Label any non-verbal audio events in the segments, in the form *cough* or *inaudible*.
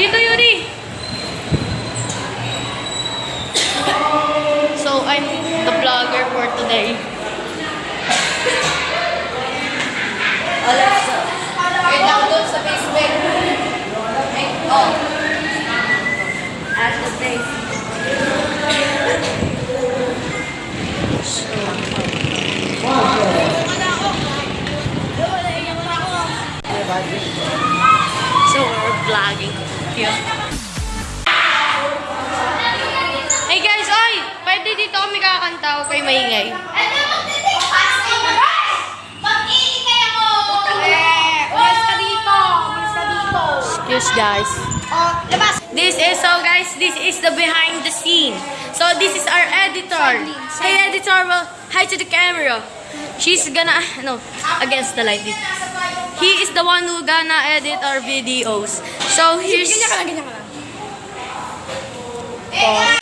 Dito, Yuri! So, I'm the vlogger for today. Alexa, i-download sa Facebook. Ay, oh. At the place. So, we're vlogging. Here. Hey guys, oy! Pwede dito kami kakanta. Huwag kayo maingay. Excuse guys. This is so guys, this is the behind the scene. So this is our editor. Hey editor, well, hi to the camera. She's gonna *laughs* no against the light. He is the one who gonna edit our videos. So here's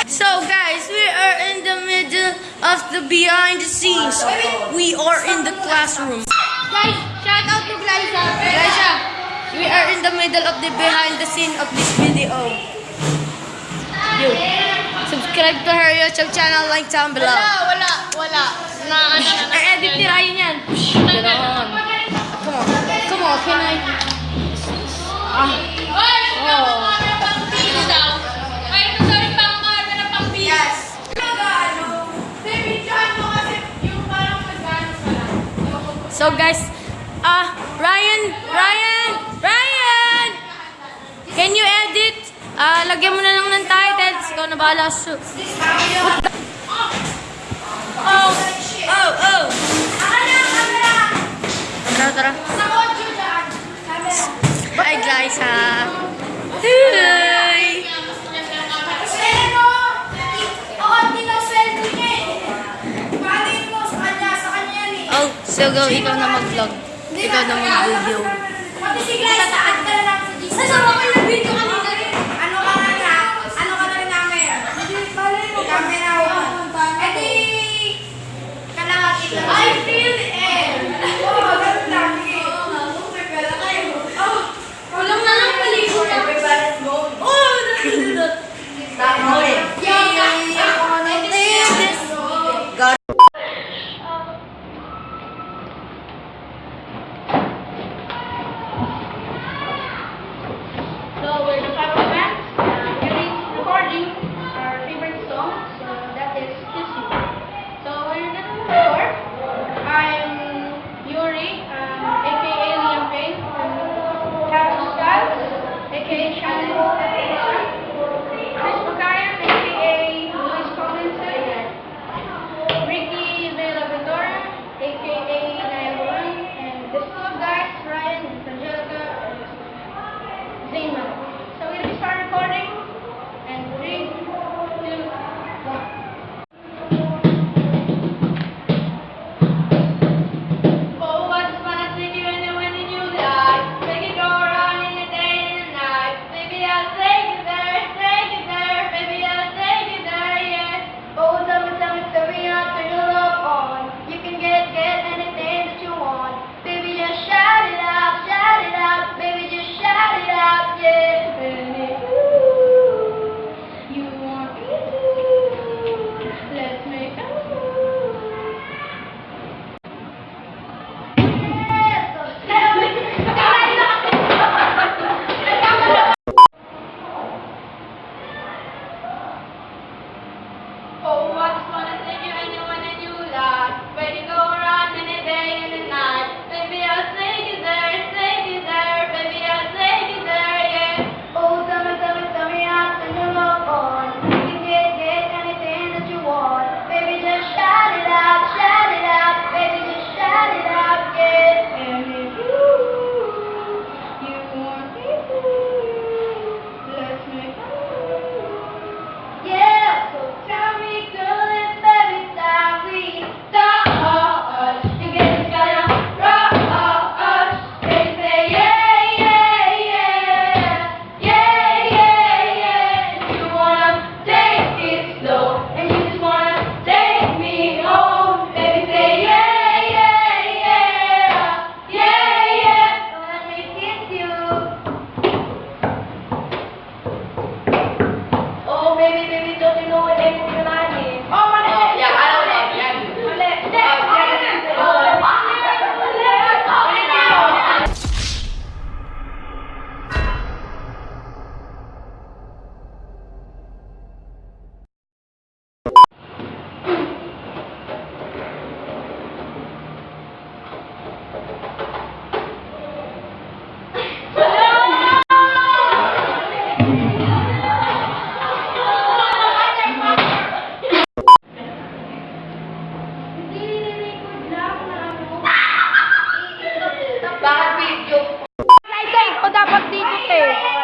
So guys, we are in the middle of the behind the scenes. We are in the classroom. Guys, shout out to Glyza. Glyza, we are in the middle of the behind the scene of this video. You. Subscribe to her YouTube channel, like down below. wala, wala. Na, ano, *laughs* na, I-edit ni Ryan yan. Ganon. Come on. Come on, can I? Ah. Oh. So guys, ah, Ryan, Ryan, Ryan! Can you edit? Ah, lagyan mo na lang ng titles. Ikaw na bahala. So, oh, oh, oh. Tara, tara. Hi guys, ha. Hi. Oh, so go, ikaw na mag-vlog. Ikaw na mag-video. I feel i Yay!